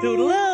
Doodle.